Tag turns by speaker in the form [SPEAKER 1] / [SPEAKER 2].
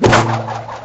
[SPEAKER 1] you